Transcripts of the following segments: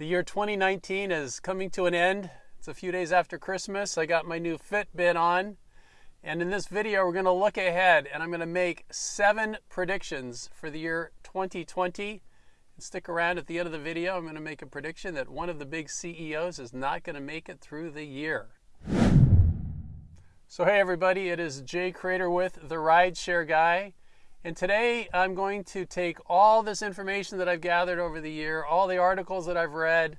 The year 2019 is coming to an end. It's a few days after Christmas. I got my new Fitbit on. And in this video, we're going to look ahead and I'm going to make seven predictions for the year 2020. And stick around at the end of the video. I'm going to make a prediction that one of the big CEOs is not going to make it through the year. So, hey everybody, it is Jay Cradeur with The Rideshare Guy. And today I'm going to take all this information that I've gathered over the year, all the articles that I've read,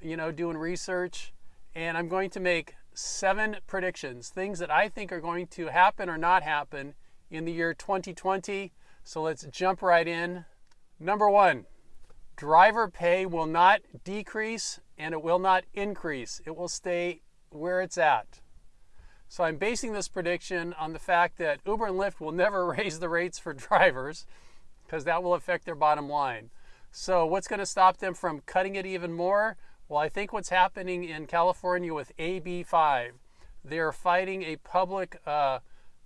you know, doing research, and I'm going to make seven predictions, things that I think are going to happen or not happen in the year 2020. So let's jump right in. Number one, driver pay will not decrease and it will not increase. It will stay where it's at. So I'm basing this prediction on the fact that Uber and Lyft will never raise the rates for drivers because that will affect their bottom line. So what's going to stop them from cutting it even more? Well, I think what's happening in California with AB5, they're fighting a public uh,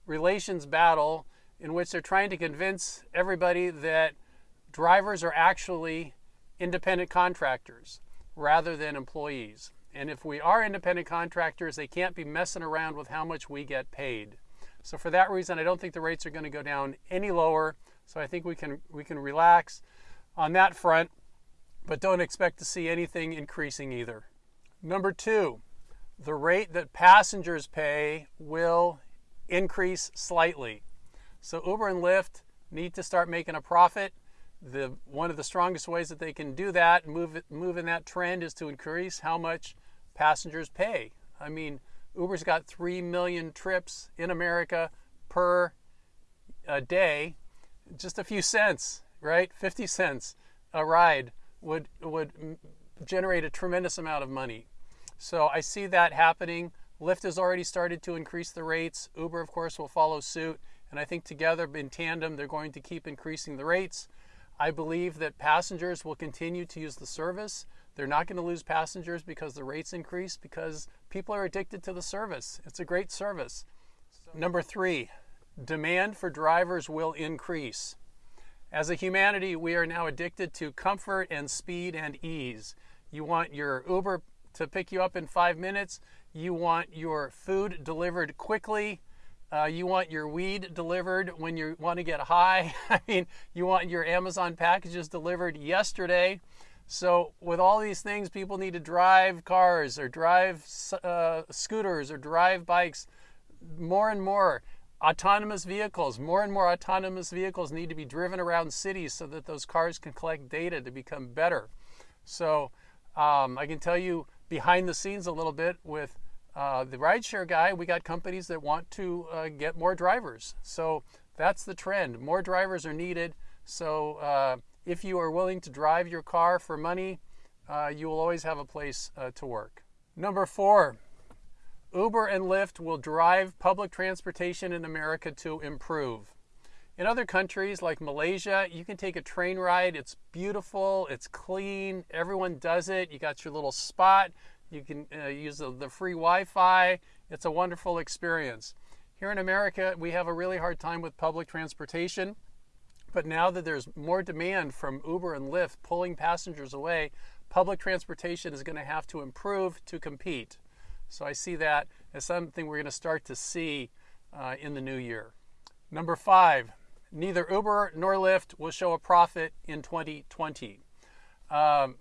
relations battle in which they're trying to convince everybody that drivers are actually independent contractors rather than employees. And if we are independent contractors, they can't be messing around with how much we get paid. So for that reason, I don't think the rates are going to go down any lower. So I think we can we can relax on that front, but don't expect to see anything increasing either. Number two, the rate that passengers pay will increase slightly. So Uber and Lyft need to start making a profit the one of the strongest ways that they can do that, move move in that trend, is to increase how much passengers pay. I mean, Uber's got three million trips in America per a day. Just a few cents, right? Fifty cents a ride would would generate a tremendous amount of money. So I see that happening. Lyft has already started to increase the rates. Uber, of course, will follow suit. And I think together in tandem, they're going to keep increasing the rates. I believe that passengers will continue to use the service. They're not going to lose passengers because the rates increase because people are addicted to the service. It's a great service. Number three, demand for drivers will increase. As a humanity, we are now addicted to comfort and speed and ease. You want your Uber to pick you up in five minutes. You want your food delivered quickly. Uh, you want your weed delivered when you want to get high. I mean, you want your Amazon packages delivered yesterday. So with all these things, people need to drive cars or drive uh, scooters or drive bikes more and more. Autonomous vehicles, more and more autonomous vehicles need to be driven around cities so that those cars can collect data to become better. So um, I can tell you behind the scenes a little bit with uh, the rideshare guy, we got companies that want to uh, get more drivers. So that's the trend. More drivers are needed. So uh, if you are willing to drive your car for money, uh, you will always have a place uh, to work. Number four, Uber and Lyft will drive public transportation in America to improve. In other countries like Malaysia, you can take a train ride. It's beautiful, it's clean, everyone does it. You got your little spot, you can uh, use the, the free Wi Fi. It's a wonderful experience. Here in America, we have a really hard time with public transportation. But now that there's more demand from Uber and Lyft pulling passengers away, public transportation is going to have to improve to compete. So I see that as something we're going to start to see uh, in the new year. Number five, neither Uber nor Lyft will show a profit in 2020. Um,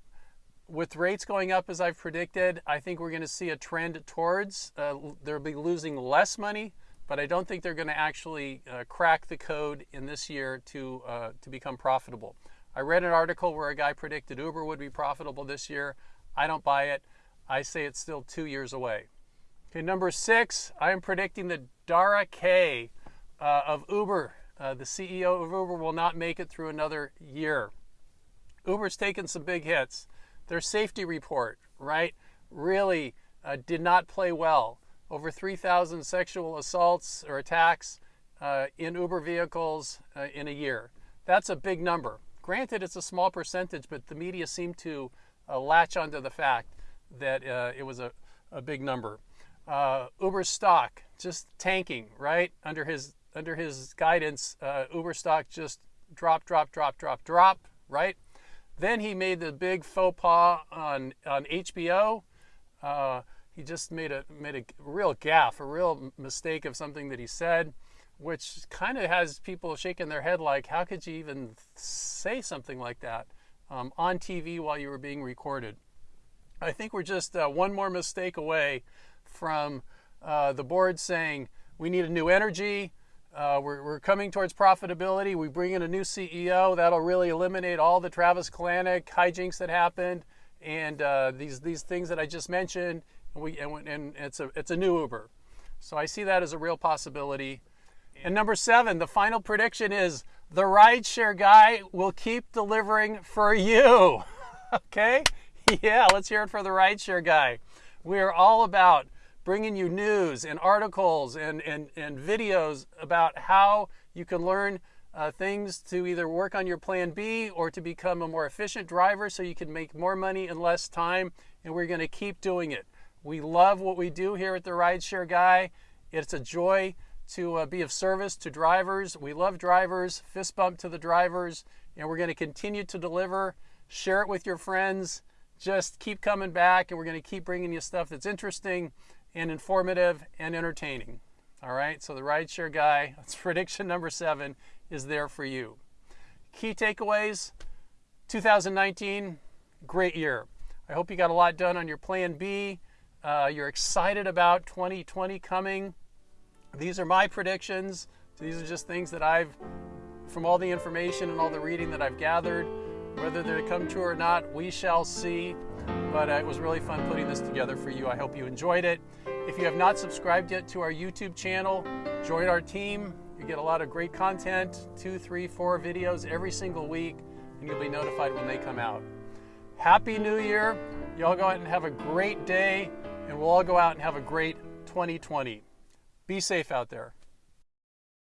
with rates going up as I've predicted, I think we're going to see a trend towards uh, they'll be losing less money but I don't think they're going to actually uh, crack the code in this year to, uh, to become profitable. I read an article where a guy predicted Uber would be profitable this year. I don't buy it. I say it's still two years away. Okay, number six, I am predicting that Dara K uh, of Uber, uh, the CEO of Uber, will not make it through another year. Uber's taken some big hits. Their safety report, right, really uh, did not play well over 3,000 sexual assaults or attacks uh, in Uber vehicles uh, in a year. That's a big number. Granted, it's a small percentage, but the media seemed to uh, latch onto the fact that uh, it was a, a big number. Uh, Uber stock just tanking, right? Under his under his guidance, Uber stock just drop, drop, drop, drop, drop, right? Then he made the big faux pas on, on HBO. Uh, he just made a made a real gaffe, a real mistake of something that he said, which kind of has people shaking their head like, how could you even say something like that um, on TV while you were being recorded? I think we're just uh, one more mistake away from uh, the board saying we need a new energy. Uh, we're, we're, coming towards profitability. We bring in a new CEO. That'll really eliminate all the Travis Kalanick hijinks that happened and uh, these these things that I just mentioned. And, we, and, and it's a it's a new Uber. So I see that as a real possibility. And number seven, the final prediction is the rideshare guy will keep delivering for you. okay? Yeah, let's hear it for the rideshare guy. We are all about bringing you news and articles and, and, and videos about how you can learn uh, things to either work on your plan B or to become a more efficient driver so you can make more money in less time. And we're going to keep doing it. We love what we do here at the Rideshare Guy. It's a joy to uh, be of service to drivers. We love drivers, fist bump to the drivers, and we're going to continue to deliver. Share it with your friends. Just keep coming back, and we're going to keep bringing you stuff that's interesting and informative and entertaining. All right, so the rideshare guy, that's prediction number seven, is there for you. Key takeaways 2019, great year. I hope you got a lot done on your plan B. Uh, you're excited about 2020 coming. These are my predictions. These are just things that I've, from all the information and all the reading that I've gathered. Whether they come true or not, we shall see. But uh, it was really fun putting this together for you. I hope you enjoyed it. If you have not subscribed yet to our YouTube channel, join our team. You get a lot of great content, two, three, four videos every single week, and you'll be notified when they come out. Happy New Year. Y'all go out and have a great day, and we'll all go out and have a great 2020. Be safe out there.